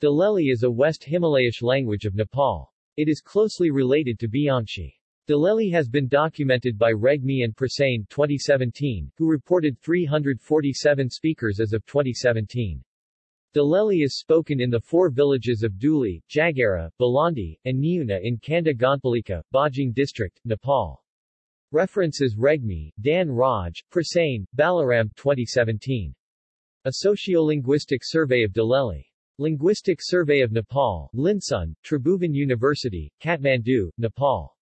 Dhuleli is a West Himalayish language of Nepal. It is closely related to Byangsi. Dhuleli has been documented by Regmi and Prasain 2017, who reported 347 speakers as of 2017. Dhuleli is spoken in the four villages of Duli, Jagara, Balandi, and Niuna in Kanda Gonpalika, Bajura District, Nepal. References Regmi, Dan Raj, Prasain, Balaram 2017. A Sociolinguistic Survey of Dhuleli. Linguistic Survey of Nepal, Linsun, Tribhuvan University, Kathmandu, Nepal.